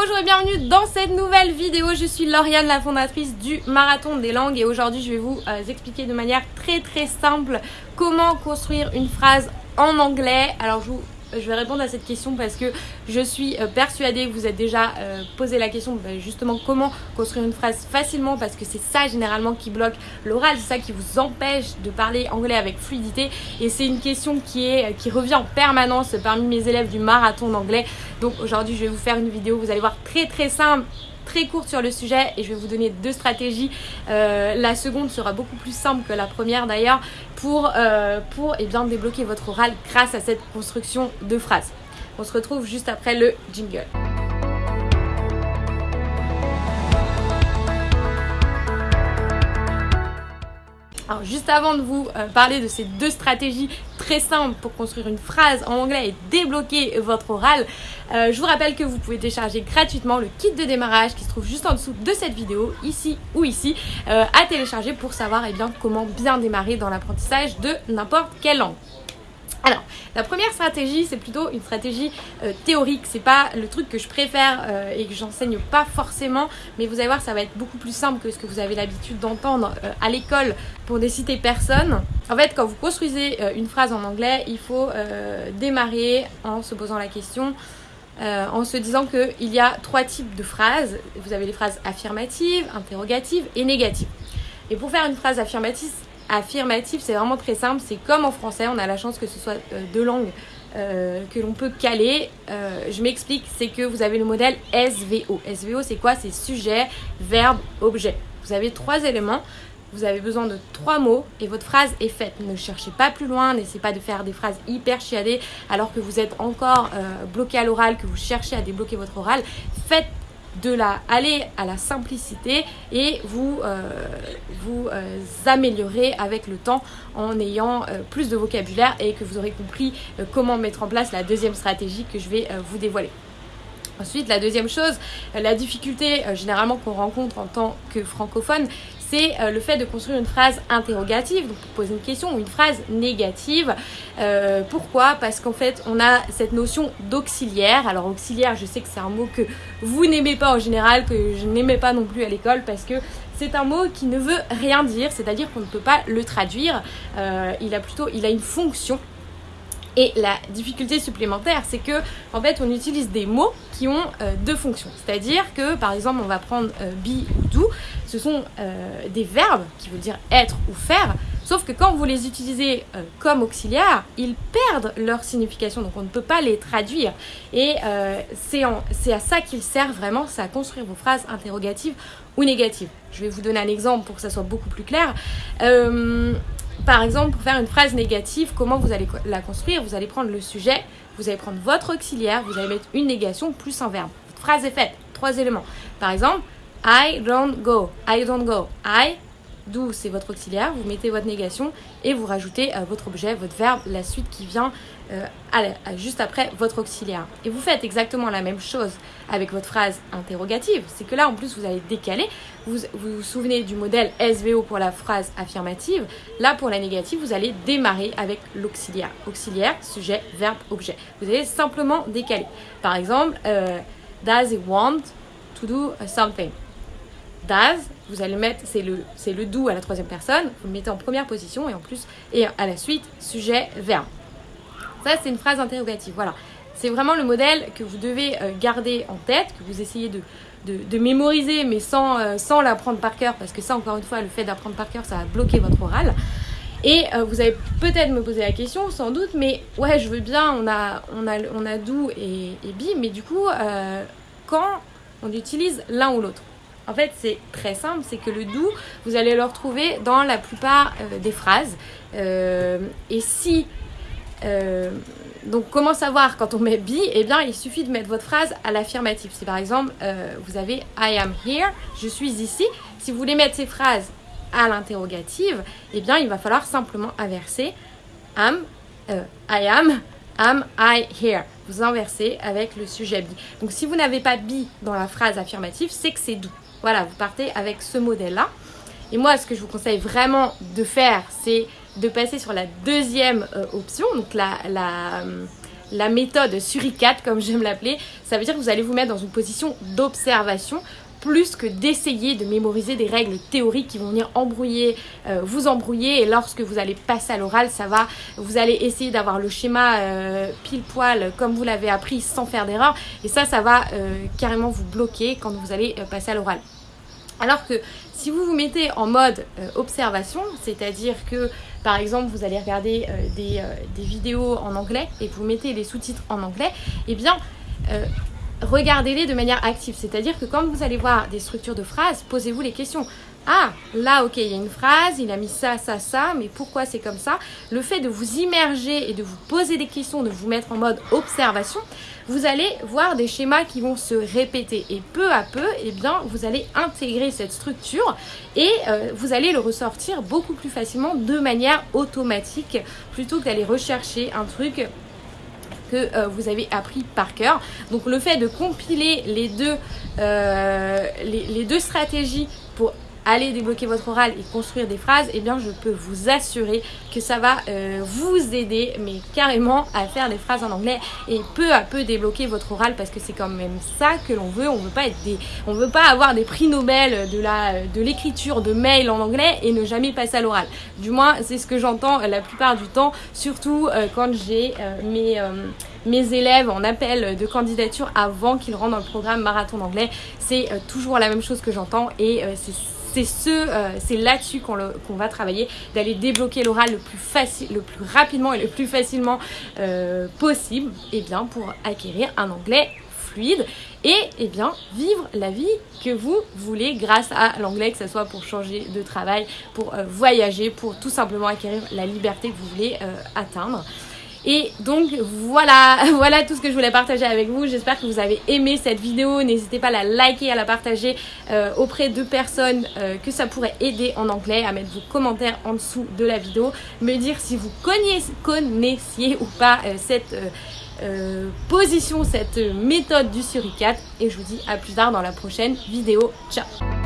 bonjour et bienvenue dans cette nouvelle vidéo. Je suis Lauriane, la fondatrice du Marathon des langues et aujourd'hui je vais vous euh, expliquer de manière très très simple comment construire une phrase en anglais. Alors je vous je vais répondre à cette question parce que je suis euh, persuadée que vous êtes déjà euh, posé la question bah, justement comment construire une phrase facilement parce que c'est ça généralement qui bloque l'oral, c'est ça qui vous empêche de parler anglais avec fluidité. Et c'est une question qui, est, qui revient en permanence parmi mes élèves du marathon d'anglais. Donc aujourd'hui je vais vous faire une vidéo, vous allez voir très très simple très courte sur le sujet et je vais vous donner deux stratégies. Euh, la seconde sera beaucoup plus simple que la première d'ailleurs pour, euh, eh débloquer votre oral grâce à cette construction de phrases. On se retrouve juste après le jingle. Alors juste avant de vous euh, parler de ces deux stratégies très simples pour construire une phrase en anglais et débloquer votre oral, euh, je vous rappelle que vous pouvez télécharger gratuitement le kit de démarrage qui se trouve juste en dessous de cette vidéo, ici ou ici, euh, à télécharger pour savoir eh comment bien démarrer dans l'apprentissage de n'importe quelle langue. Alors, la première stratégie, c'est plutôt une stratégie euh, théorique. C'est pas le truc que je préfère euh, et que j'enseigne pas forcément, mais vous allez voir, ça va être beaucoup plus simple que ce que vous avez l'habitude d'entendre euh, à l'école pour ne citer personne. En fait, quand vous construisez une phrase en anglais, il faut démarrer en se posant la question. en se disant qu'il y a trois types de phrases. Vous avez les phrases affirmatives, interrogatives et négatives. Et pour faire une phrase affirmative, affirmatif, c'est vraiment très simple. C'est comme en français, on a la chance que ce soit euh, deux langues euh, que l'on peut caler. Euh, je m'explique, c'est que vous avez le modèle SVO. SVO, c'est quoi? C'est sujet, verbe, objet. Vous avez trois éléments. Vous avez besoin de trois mots et votre phrase est faite. Ne cherchez pas plus loin, n'essayez pas de faire des phrases hyper chiadées alors que vous êtes encore bloqué à l'oral, que vous cherchez à débloquer votre oral. Faites de la aller à la simplicité et vous euh, vous euh, améliorez avec le temps en ayant euh, plus de vocabulaire et que vous aurez compris comment mettre en place la deuxième stratégie que je vais vous dévoiler. Ensuite, la deuxième chose, la difficulté généralement qu'on rencontre en tant que francophone, c'est euh, le fait de construire une phrase interrogative, donc pour poser une question, ou une phrase négative. Euh, pourquoi? Parce qu'en fait, on a cette notion d'auxiliaire. Alors, auxiliaire, je sais que c'est un mot que vous n'aimez pas en général, que je n'aimais pas non plus à l'école, parce que c'est un mot qui ne veut rien dire, c'est-à-dire qu'on ne peut pas le traduire. Euh, il a plutôt, une fonction. Et la difficulté supplémentaire, c'est que en fait, on utilise des mots qui ont deux fonctions. C'est-à-dire que, par exemple, on va prendre euh, be ou do. Ce sont euh, des verbes qui veulent dire être ou faire. Sauf que quand vous les utilisez comme auxiliaires, ils perdent leur signification. Donc, on ne peut pas les traduire. Et c'est à ça qu'ils servent vraiment, c'est à construire vos phrases interrogatives ou négatives. Je vais vous donner un exemple pour que ça soit beaucoup plus clair. Par exemple, pour faire une phrase négative, comment vous allez la construire? Vous allez prendre le sujet, vous allez prendre votre auxiliaire, vous allez mettre une négation plus un verbe. Votre phrase est faite. Trois éléments. Par exemple, I don't go. I don't go. I do, c'est votre auxiliaire. Vous mettez votre négation et vous rajoutez euh, votre objet, votre verbe, la suite qui vient euh, juste après votre auxiliaire. Et vous faites exactement la même chose avec votre phrase interrogative. C'est que là, en plus, vous allez décaler. Vous, vous souvenez du modèle SVO pour la phrase affirmative. Là, pour la négative, vous allez démarrer avec l'auxiliaire. Auxiliaire, sujet, verbe, objet. Vous allez simplement décaler. Par exemple, euh, does he want to do something? Vous allez mettre, c'est le, c'est le do à la troisième personne, vous le mettez en première position et en plus, et à la suite, sujet, verbe. Ça, c'est une phrase interrogative. Voilà. C'est vraiment le modèle que vous devez euh, garder en tête, que vous essayez de, de, mémoriser, mais sans, euh, sans l'apprendre par cœur, parce que ça, encore une fois, le fait d'apprendre par cœur, ça va bloquer votre oral. Et euh, vous allez peut-être me poser la question, sans doute, mais ouais, je veux bien, on a, on a, on a et bi, mais du coup, quand on utilise l'un ou l'autre? En fait, c'est très simple, c'est que le do, vous allez le retrouver dans la plupart des phrases. et si euh, donc comment savoir quand on met be Eh bien il suffit de mettre votre phrase à l'affirmatif. Si par exemple euh, vous avez I am here, je suis ici. Si vous voulez mettre ces phrases à l'interrogative, eh bien il va falloir simplement inverser am, euh, I am, am I here. Vous inversez avec le sujet be. Donc si vous n'avez pas be dans la phrase affirmative, c'est que c'est do. Voilà, vous partez avec ce modèle-là. Et moi, ce que je vous conseille vraiment de faire, c'est de passer sur la deuxième euh, option, donc la, la, la méthode suricate, comme j'aime l'appeler. Ça veut dire que vous allez vous mettre dans une position d'observation plus que d'essayer de mémoriser des règles théoriques qui vont venir embrouiller, euh, vous embrouiller. Et lorsque vous allez passer à l'oral, ça va, vous allez essayer d'avoir le schéma euh, pile poil comme vous l'avez appris sans faire d'erreur. Et ça, ça va euh, carrément vous bloquer quand vous allez passer à l'oral. Alors que si vous vous mettez en mode observation, c'est-à-dire que par exemple vous allez regarder des, des, vidéos en anglais et vous mettez les sous-titres en anglais, eh bien regardez-les de manière active. C'est-à-dire que quand vous allez voir des structures de phrases, posez-vous les questions. Ah, là, ok, il y a une phrase, il a mis ça, ça, ça, mais pourquoi c'est comme ça? Le fait de vous immerger et de vous poser des questions, de vous mettre en mode observation, vous allez voir des schémas qui vont se répéter. Et peu à peu, eh bien, vous allez intégrer cette structure et euh, vous allez le ressortir beaucoup plus facilement de manière automatique plutôt que d'aller rechercher un truc que euh, vous avez appris par cœur. Donc le fait de compiler les deux, euh, les, deux stratégies aller débloquer votre oral et construire des phrases, eh bien je peux vous assurer que ça va euh, vous aider, mais carrément à faire des phrases en anglais et peu à peu débloquer votre oral parce que c'est quand même ça que l'on veut. On veut pas être des, on veut pas avoir des prix Nobel de la, de l'écriture de mails en anglais et ne jamais passer à l'oral. Du moins c'est ce que j'entends la plupart du temps, surtout euh, quand j'ai euh, mes mes élèves en appel de candidature avant qu'ils rentrent dans le programme marathon d'anglais. C'est toujours la même chose que j'entends et c'est c'est ce, euh, c'est là-dessus qu'on, va travailler, d'aller débloquer l'oral le plus facile, le plus rapidement et le plus facilement euh, possible, et eh bien pour acquérir un anglais fluide et eh bien vivre la vie que vous voulez grâce à l'anglais, que ce soit pour changer de travail, pour euh, voyager, pour tout simplement acquérir la liberté que vous voulez atteindre. Et donc voilà, voilà tout ce que je voulais partager avec vous. J'espère que vous avez aimé cette vidéo. N'hésitez pas à la liker, à la partager euh, auprès de personnes euh, que ça pourrait aider en anglais, à mettre vos commentaires en dessous de la vidéo, me dire si vous connaissiez, ou pas euh, cette position, cette méthode du suricate. Et je vous dis à plus tard dans la prochaine vidéo. Ciao